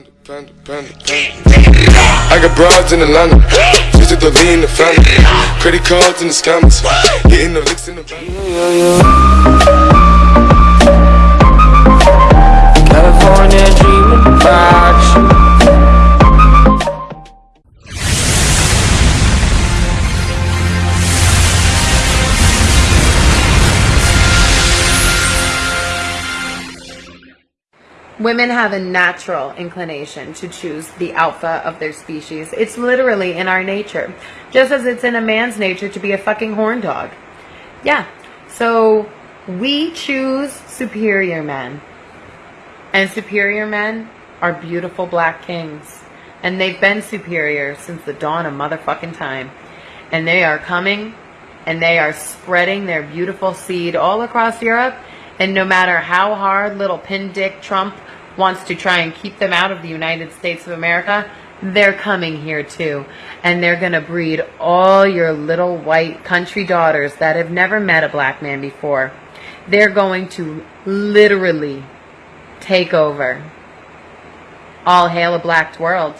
Panda, panda, panda, I got broads in Atlanta, Visit the V in the family, credit cards in the scammers, getting the licks in the bank. Women have a natural inclination to choose the alpha of their species. It's literally in our nature. Just as it's in a man's nature to be a fucking horn dog. Yeah. So we choose superior men. And superior men are beautiful black kings. And they've been superior since the dawn of motherfucking time. And they are coming and they are spreading their beautiful seed all across Europe. And no matter how hard little pin dick Trump wants to try and keep them out of the United States of America, they're coming here too. And they're going to breed all your little white country daughters that have never met a black man before. They're going to literally take over. All hail a blacked world.